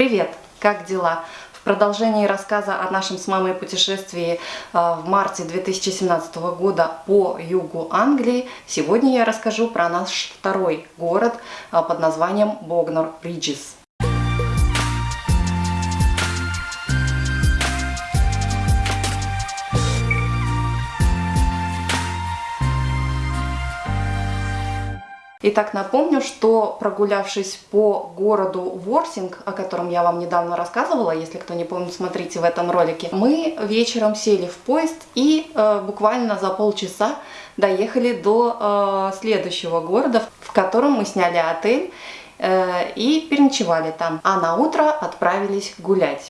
Привет! Как дела? В продолжении рассказа о нашем с мамой путешествии э, в марте 2017 года по югу Англии, сегодня я расскажу про наш второй город э, под названием Богнор Риджис. Итак, напомню, что прогулявшись по городу Ворсинг, о котором я вам недавно рассказывала, если кто не помнит, смотрите в этом ролике, мы вечером сели в поезд и э, буквально за полчаса доехали до э, следующего города, в котором мы сняли отель э, и переночевали там, а на утро отправились гулять.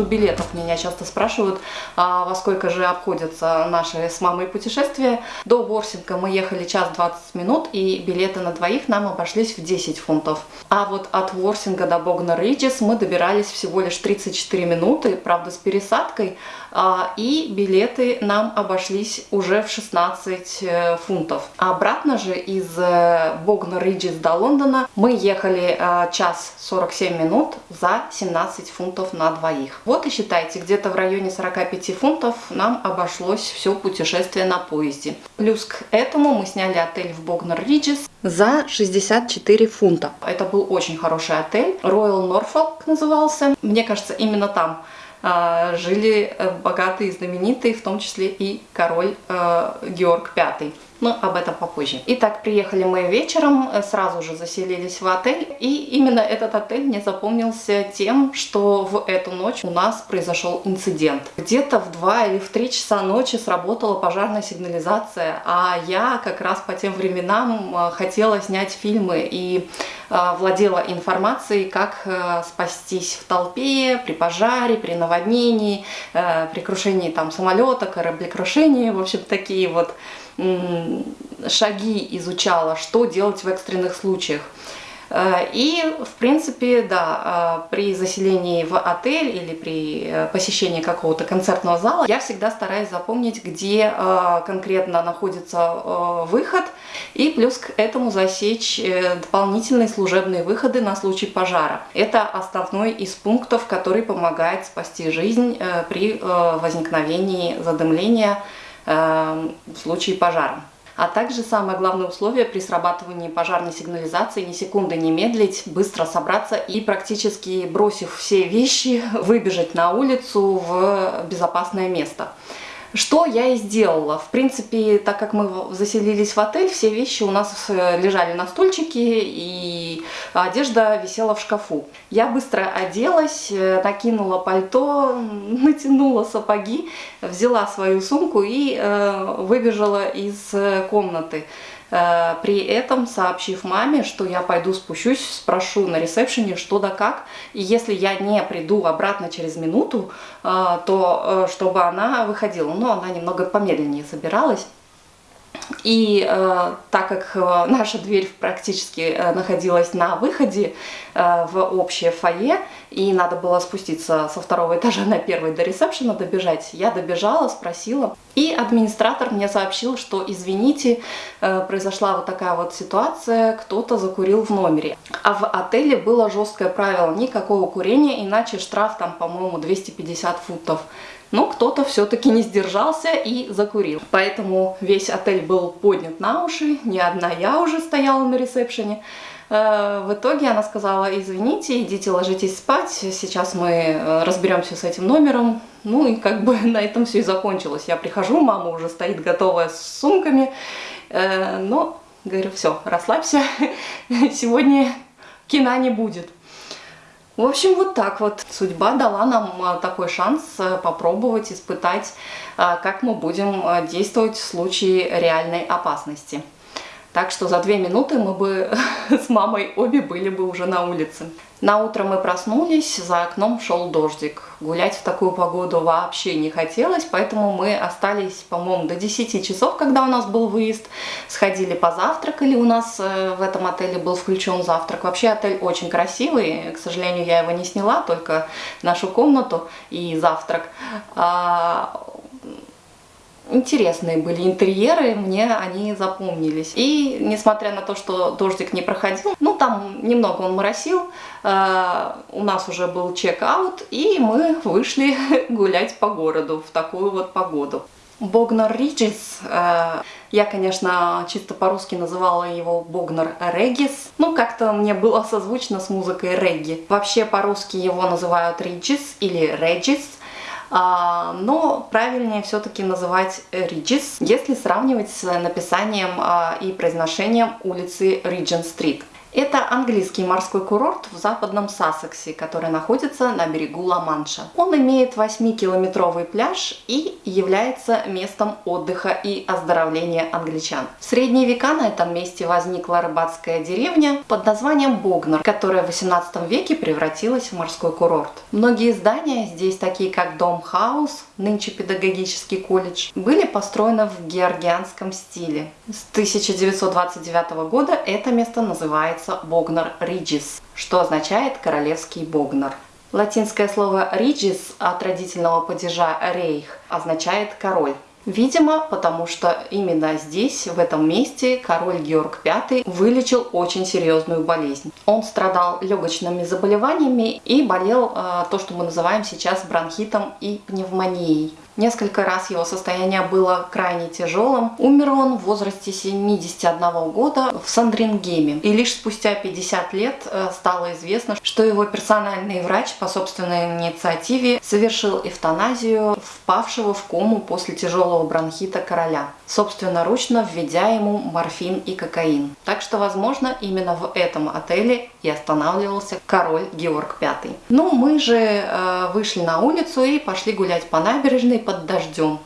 Поводу билетов меня часто спрашивают, а во сколько же обходятся наши с мамой путешествия. До Ворсинга мы ехали час 20 минут, и билеты на двоих нам обошлись в 10 фунтов. А вот от Ворсинга до Богна Риджис мы добирались всего лишь 34 минуты, правда с пересадкой, а, и билеты нам обошлись уже в 16 э, фунтов. А обратно же из э, Богна Риджис до Лондона мы ехали э, час 47 минут за 17 фунтов на двоих. Вот и считайте, где-то в районе 45 фунтов нам обошлось все путешествие на поезде. Плюс к этому мы сняли отель в Богнер Риджис за 64 фунта. Это был очень хороший отель. Royal Norfolk назывался. Мне кажется, именно там а, жили э, богатые и знаменитые, в том числе и король э, Георг V. Но об этом попозже. Итак, приехали мы вечером, э, сразу же заселились в отель. И именно этот отель мне запомнился тем, что в эту ночь у нас произошел инцидент. Где-то в 2 или в 3 часа ночи сработала пожарная сигнализация, а я как раз по тем временам хотела снять фильмы и владела информацией, как спастись в толпе, при пожаре, при наводнении, при крушении там самолета, кораблекрушении, в общем, такие вот шаги изучала, что делать в экстренных случаях. Э, и, в принципе, да, э, при заселении в отель или при э, посещении какого-то концертного зала я всегда стараюсь запомнить, где конкретно находится выход, и плюс к этому засечь дополнительные служебные выходы на случай пожара. Это основной из пунктов, который помогает спасти жизнь при возникновении задымления в случае пожара. А также самое главное условие при срабатывании пожарной сигнализации ни секунды не медлить, быстро собраться и практически бросив все вещи, выбежать на улицу в безопасное место. Что я и сделала. В принципе, так как мы заселились в отель, все вещи у нас э, лежали на стульчике, и одежда висела в шкафу. Я быстро оделась, э, накинула пальто, натянула сапоги, взяла свою сумку и э, выбежала из комнаты. Э, при этом сообщив маме, что я пойду спущусь, спрошу на ресепшене, что да как. И если я не приду обратно через минуту, э, то э, чтобы она выходила. Но она немного помедленнее собиралась. И э, так как э, наша дверь практически э, находилась на выходе э, в общее фойе, и надо было спуститься со второго этажа на первый до ресепшена добежать, я добежала, спросила. И администратор мне сообщил, что извините, э, произошла вот такая вот ситуация, кто-то закурил в номере. А в отеле было жесткое правило, никакого курения, иначе штраф там, по-моему, 250 фунтов. Но кто-то все-таки не сдержался и закурил. Поэтому весь отель был поднят на уши, не одна я уже стояла на ресепшене. Э, в итоге она сказала, извините, идите ложитесь спать, сейчас мы э, разберемся с этим номером. Ну и как бы на этом все и закончилось. Я прихожу, мама уже стоит готовая с сумками, э, но говорю, все, расслабься, сегодня кино не будет. В общем, вот так вот. Судьба дала нам такой шанс попробовать, испытать, как мы будем действовать в случае реальной опасности. Так что за две минуты мы бы с мамой обе были бы уже на улице. На утро мы проснулись, за окном шел дождик. Гулять в такую погоду вообще не хотелось, поэтому мы остались, по-моему, до 10 часов, когда у нас был выезд. Сходили позавтракали, у нас э, в этом отеле был включен завтрак. Вообще отель очень красивый, к сожалению, я его не сняла, только нашу комнату и завтрак. Интересные были интерьеры, мне они запомнились. И несмотря на то, что дождик не проходил, ну там немного он моросил, э, у нас уже был чек-аут, и мы вышли гулять по городу в такую вот погоду. Богнар Риджис, э, я, конечно, чисто по-русски называла его Богнар Регис, ну как-то мне было созвучно с музыкой регги. Вообще по-русски его называют Риджис или Реджис, но правильнее все-таки называть Риджис, если сравнивать с написанием а, и произношением улицы Риджин-стрит. Это английский морской курорт в западном Сассексе, который находится на берегу Ла-Манша. Он имеет 8-километровый пляж и является местом отдыха и оздоровления англичан. В средние века на этом месте возникла рыбацкая деревня под названием Богнер, которая в 18 веке превратилась в морской курорт. Многие здания здесь, такие как Дом Хаус, нынче педагогический колледж, были построены в георгианском стиле. С 1929 года это место называется называется Богнар Риджис, что означает королевский Богнар. Латинское слово «риджис» от родительного падежа «рейх» означает «король». Видимо, потому что именно здесь, в этом месте, король Георг V вылечил очень серьезную болезнь. Он страдал легочными заболеваниями и болел э, то, что мы называем сейчас бронхитом и пневмонией. Несколько раз его состояние было крайне тяжелым. Умер он в возрасте 71 года в Сандрингеме. И лишь спустя 50 лет э, стало известно, что его персональный врач по собственной инициативе совершил эвтаназию впавшего в кому после тяжелого бронхита короля, собственноручно введя ему морфин и кокаин. Так что, возможно, именно в этом отеле и останавливался король Георг V. Ну, мы же э, вышли на улицу и пошли гулять по набережной под дождем.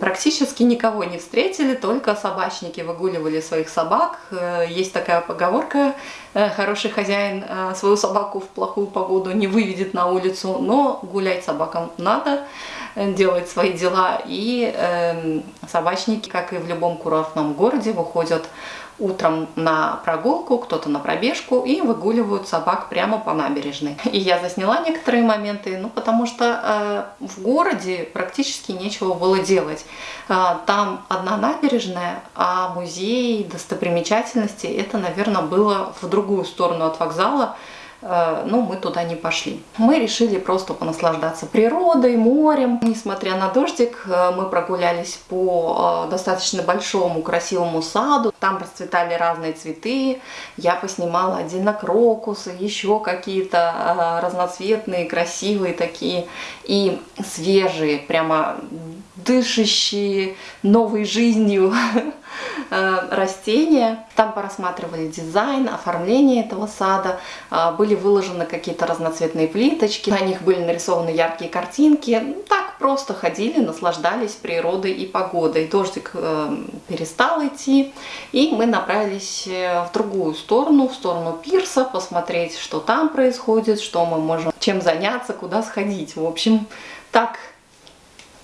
Практически никого не встретили, только собачники выгуливали своих собак. Э, есть такая поговорка, э, хороший хозяин э, свою собаку в плохую погоду не выведет на улицу, но гулять собакам надо, делать свои дела. И эм, собачники, как и в любом курортном городе, выходят утром на прогулку, кто-то на пробежку и выгуливают собак прямо по набережной. И я засняла некоторые моменты, ну потому что э, в городе практически нечего было делать. Э, там одна набережная, а музей, достопримечательности, это, наверное, было в другую сторону от вокзала, Э, ну, мы туда не пошли. Мы решили просто понаслаждаться природой, морем. Несмотря на дождик, э, мы прогулялись по э, достаточно большому красивому саду. Там расцветали разные цветы. Я поснимала отдельно крокусы, еще какие-то разноцветные, красивые такие и свежие, прямо дышащие новой жизнью Э, растения. Там порассматривали дизайн, оформление этого сада. Э, были выложены какие-то разноцветные плиточки, на них были нарисованы яркие картинки. Ну, так просто ходили, наслаждались природой и погодой. Дождик э, перестал идти, и мы направились в другую сторону, в сторону пирса, посмотреть, что там происходит, что мы можем, чем заняться, куда сходить. В общем, так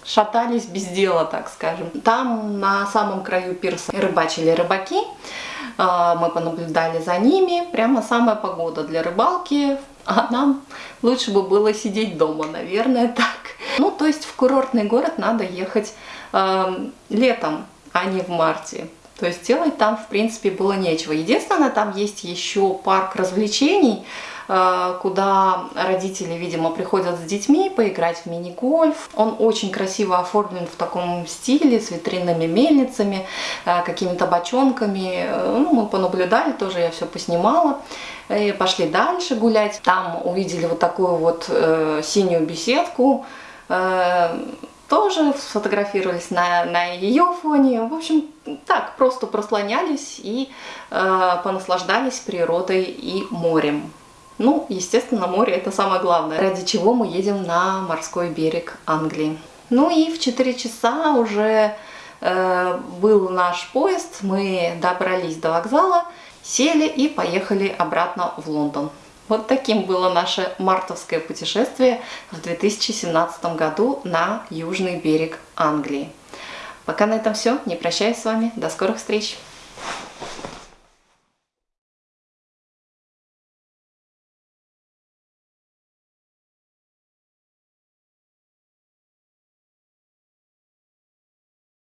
шатались без дела, так скажем. Там на самом краю пирса рыбачили рыбаки, а, мы понаблюдали за ними, прямо самая погода для рыбалки, а нам лучше бы было сидеть дома, наверное, так. Ну, то есть в курортный город надо ехать э, летом, а не в марте. То есть делать там, в принципе, было нечего. Единственное, там есть еще парк развлечений, э, куда родители, видимо, приходят с детьми поиграть в мини-гольф. Он очень красиво оформлен в таком стиле, с витринными мельницами, э, какими-то бочонками. Э, ну, мы понаблюдали, тоже я все поснимала. И пошли дальше гулять. Там увидели вот такую вот синюю беседку, тоже сфотографировались на, на ее фоне. В общем, так, просто прослонялись и э, понаслаждались природой и морем. Ну, естественно, море это самое главное, ради чего мы едем на морской берег Англии. Ну и в 4 часа уже э, был наш поезд, мы добрались до вокзала, сели и поехали обратно в Лондон. Вот таким было наше мартовское путешествие в 2017 году на южный берег Англии. Пока на этом все. Не прощаюсь с вами. До скорых встреч!